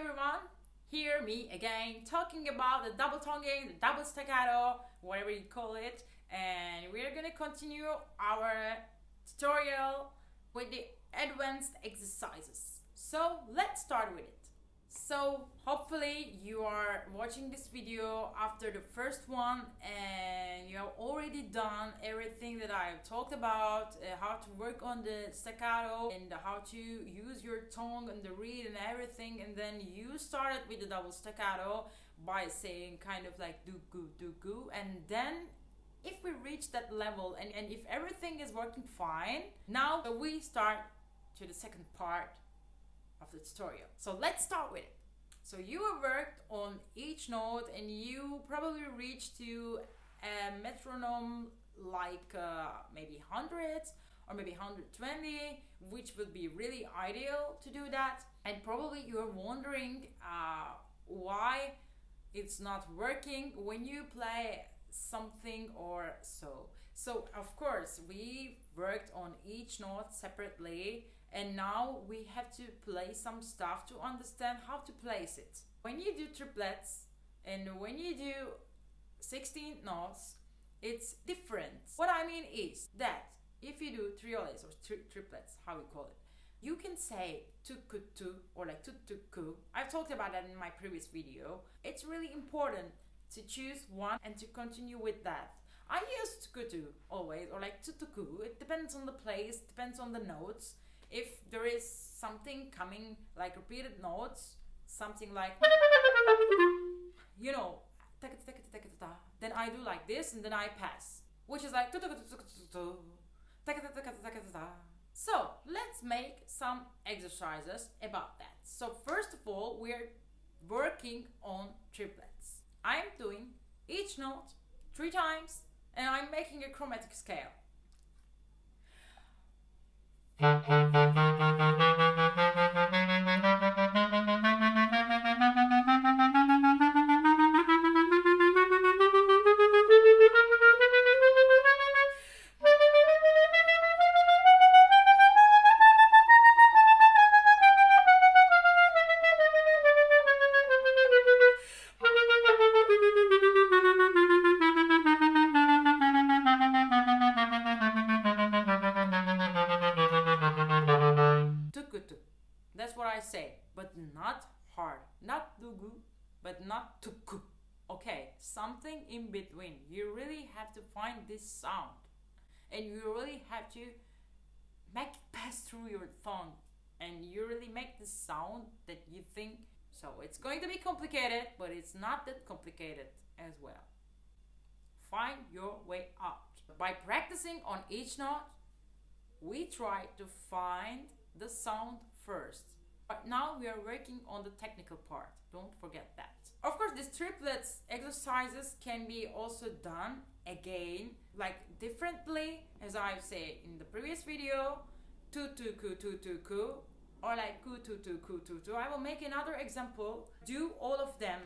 everyone, here me again talking about the double tonguing, the double staccato, whatever you call it, and we're gonna continue our tutorial with the advanced exercises. So let's start with it. So hopefully you are watching this video after the first one and you have already done everything that I have talked about, uh, how to work on the staccato and how to use your tongue and the reed and everything and then you started with the double staccato by saying kind of like do goo do goo and then if we reach that level and, and if everything is working fine, now we start to the second part of the tutorial. So let's start with it. So you have worked on each note and you probably reached to a metronome like uh, maybe 100 or maybe 120 which would be really ideal to do that and probably you're wondering uh, why it's not working when you play something or so so of course we worked on each note separately and now we have to play some stuff to understand how to place it. When you do triplets and when you do 16 notes, it's different. What I mean is that if you do trioles or tri triplets, how we call it, you can say tukutu or like tutuku. I've talked about that in my previous video. It's really important to choose one and to continue with that. I use tukutu always or like tutuku. It depends on the place, depends on the notes if there is something coming like repeated notes, something like you know, then I do like this and then I pass, which is like so let's make some exercises about that. So first of all, we're working on triplets. I'm doing each note three times and I'm making a chromatic scale. But And you really have to make it pass through your tongue. And you really make the sound that you think. So it's going to be complicated, but it's not that complicated as well. Find your way out. By practicing on each note, we try to find the sound first. But now we are working on the technical part. Don't forget that. Of course, these triplets exercises can be also done again, like differently, as I've said in the previous video, tu tu ku tu tu ku, or like ku tu tu ku tu tu. I will make another example. Do all of them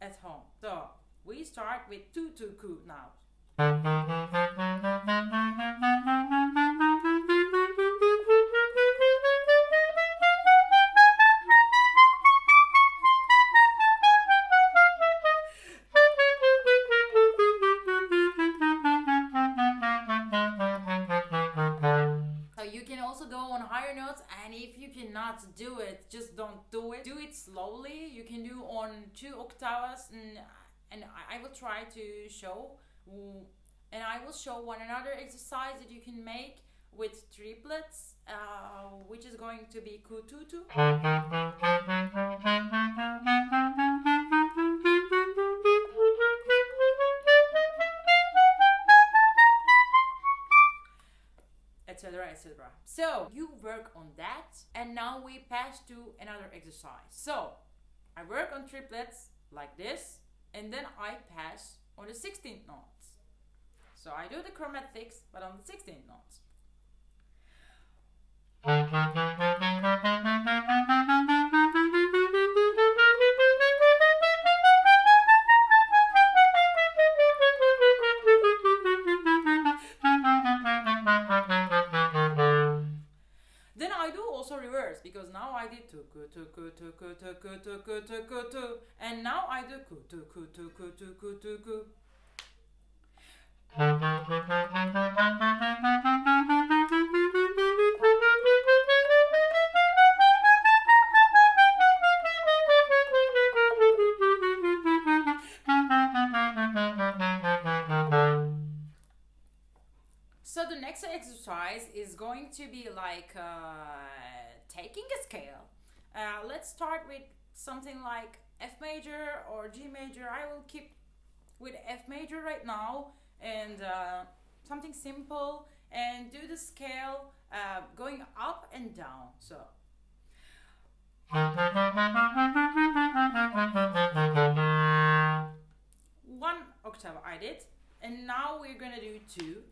at home. So we start with tu tu ku now. cannot do it, just don't do it. Do it slowly. You can do on two octaves, and and I will try to show, and I will show one another exercise that you can make with triplets, uh, which is going to be kututu. etc. So you work on that and now we pass to another exercise. So I work on triplets like this and then I pass on the 16th notes. So I do the chromatics but on the 16th notes. I did tuku kutu kutu kutu kutu kutu kutu and now I do kutu kutu kutu kutu kutu So the next exercise is going to be like uh, taking a scale. Uh, let's start with something like F major or G major. I will keep with F major right now and uh, something simple and do the scale uh, going up and down. So. One octave I did, and now we're gonna do two.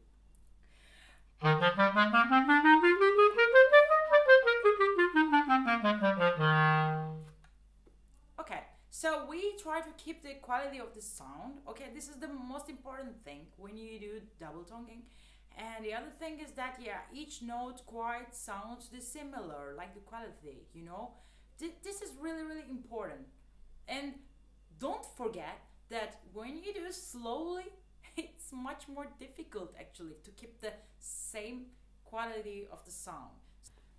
Okay, so we try to keep the quality of the sound. Okay, this is the most important thing when you do double tonguing. And the other thing is that yeah, each note quite sounds dissimilar, like the quality, you know. Th- this is really really important. And don't forget that when you do slowly, it's much more difficult actually to keep the same quality of the sound.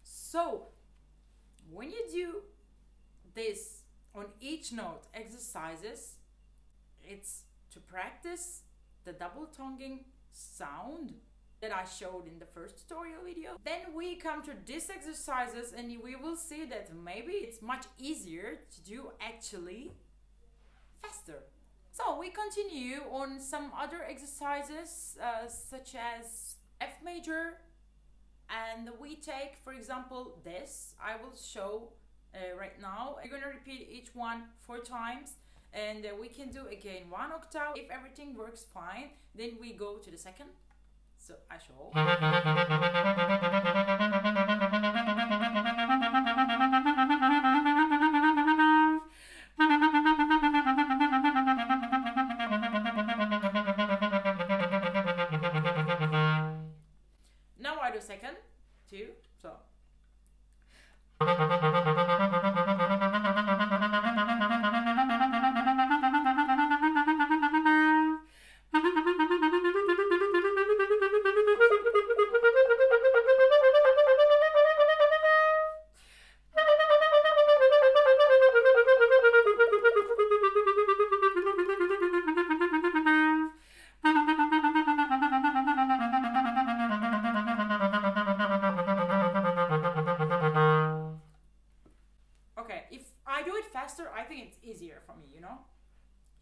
So, when you do this on each note exercises, it's to practice the double tonguing sound that I showed in the first tutorial video. Then we come to these exercises and we will see that maybe it's much easier to do actually faster. So we continue on some other exercises uh, such as F major and we take for example this I will show uh, right now. We're gonna repeat each one four times and uh, we can do again one octave. If everything works fine then we go to the second. So I show.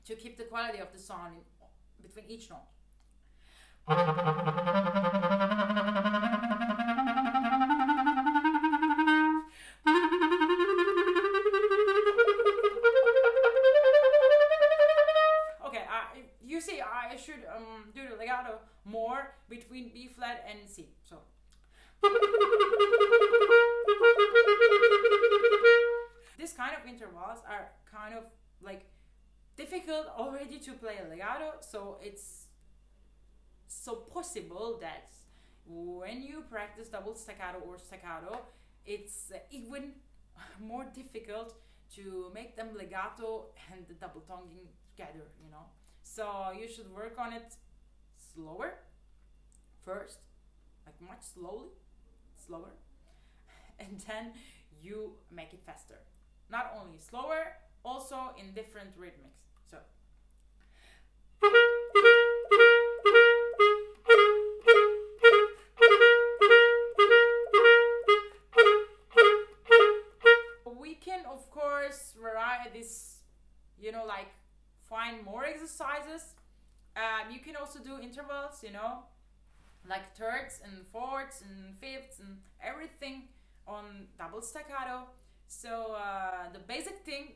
to keep the quality of the sound in, between each note. Okay, I, you see, I should um, do the legato more between B flat and C. to play legato, so it's so possible that when you practice double staccato or staccato, it's uh, even more difficult to make them legato and the double tonguing together, you know. So you should work on it slower first, like much slowly, slower, and then you make it faster. Not only slower, also in different rhythmics. We can, of course, vary this, you know, like find more exercises. Um, you can also do intervals, you know, like thirds and fourths and fifths and everything on double staccato. So uh, the basic thing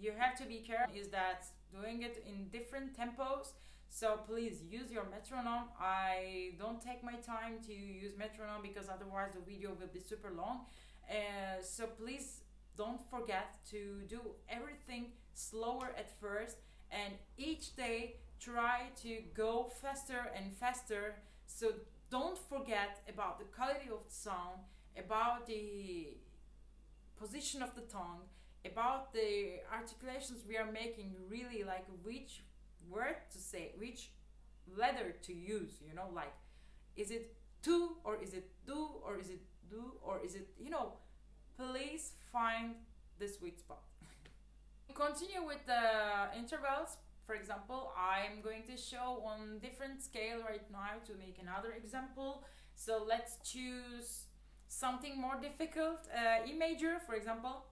you have to be careful is that doing it in different tempos. So please use your metronome. I don't take my time to use metronome because otherwise the video will be super long. Uh, so please don't forget to do everything slower at first and each day try to go faster and faster so don't forget about the quality of the sound about the position of the tongue, about the articulations we are making, really like which word to say, which letter to use, you know, like is it to or is it do or is it do or is it, you know, please find the sweet spot. Continue with the intervals. For example, I'm going to show on different scale right now to make another example. So let's choose something more difficult. Uh, E major, for example.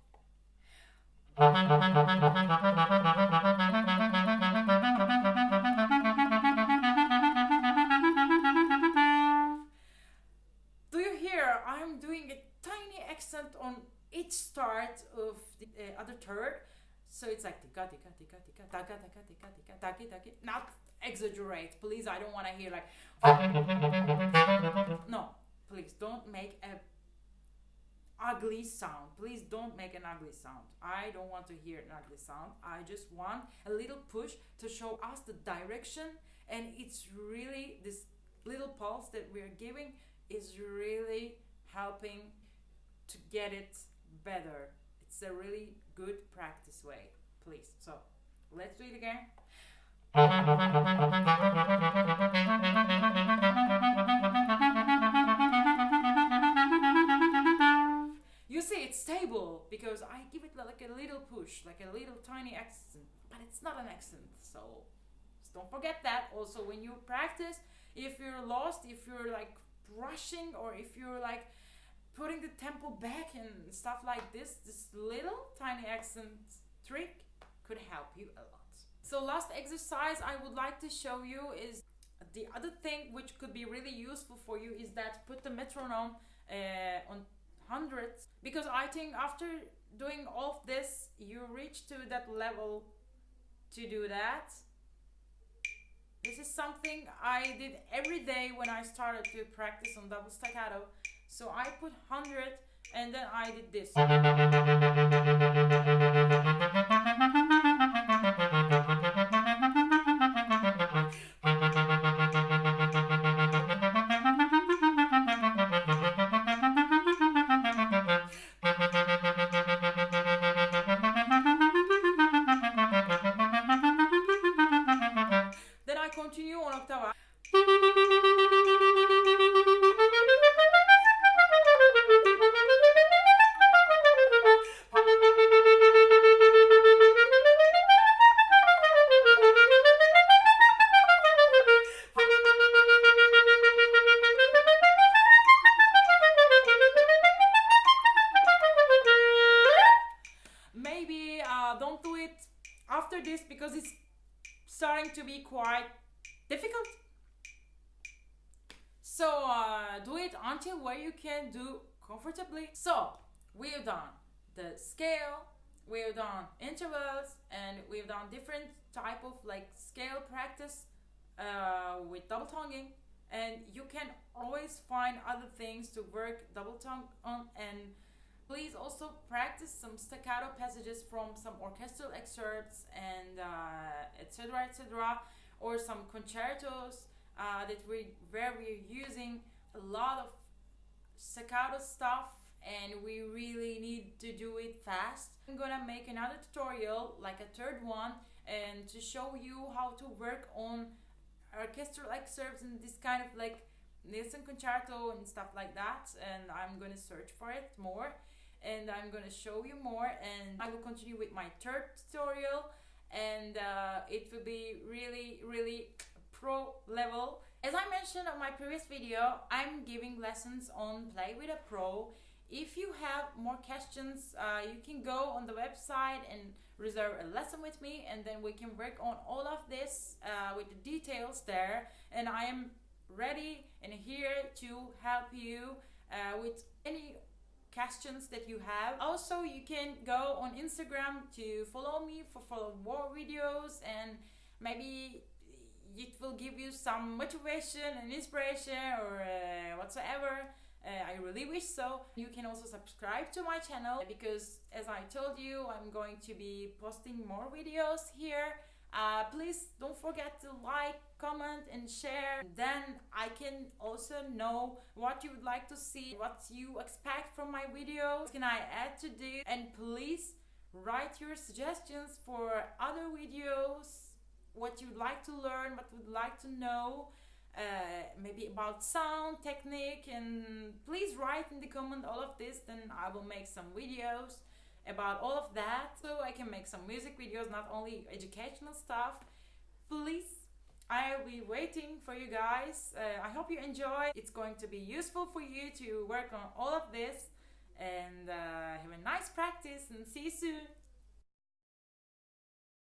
Do you hear? I'm doing a tiny accent on each start of the uh, other third. So it's like tika tika tika tika taka taka tika tika taki taki. Not exaggerate, please. I don't want to hear like. No, please don't make a ugly sound. Please don't make an ugly sound. I don't want to hear an ugly sound. I just want a little push to show us the direction, and it's really this little pulse that we're giving is really helping to get it better. It's a really good practice way, please. So let's do it again. it's stable because I give it like a little push, like a little tiny accent, but it's not an accent. So don't forget that. Also, when you practice, if you're lost, if you're like rushing, or if you're like putting the tempo back and stuff like this, this little tiny accent trick could help you a lot. So, last exercise I would like to show you is the other thing which could be really useful for you is that put the metronome uh, on hundreds because I think after doing all this, you reach to that level to do that. This is something I did every day when I started to practice on double staccato. So I put 100 and then I did this. Do it until where you can do comfortably. So we've done the scale, we've done intervals, and we've done different type of like scale practice uh, with double tonguing. And you can always find other things to work double tongue on and please also practice some staccato passages from some orchestral excerpts and etc uh, etc et or some concertos uh, that we where we're using a lot of staccato stuff and we really need to do it fast. I'm gonna make another tutorial like a third one and to show you how to work on orchestral excerpts and this kind of like Nielsen concerto and stuff like that and I'm gonna search for it more and I'm gonna show you more and I will continue with my third tutorial and uh, it will be really really pro level as I mentioned on my previous video I'm giving lessons on play with a pro if you have more questions uh, you can go on the website and reserve a lesson with me and then we can work on all of this uh, with the details there and I am ready and here to help you uh, with any questions that you have. Also, you can go on Instagram to follow me for follow more videos and maybe it will give you some motivation and inspiration or uh, whatsoever. Uh, I really wish so. You can also subscribe to my channel because, as I told you, I'm going to be posting more videos here. Uh, please don't forget to like, comment, and share. Then I can also know what you would like to see, what you expect from my videos. Can I add to this? And please write your suggestions for other videos, what you'd like to learn, what you'd like to know. Uh, maybe about sound technique and please write in the comment all of this then i will make some videos about all of that so I can make some music videos, not only educational stuff. Please, I'll be waiting for you guys. Uh, I hope you enjoy. It's going to be useful for you to work on all of this and uh, have a nice practice and see you soon.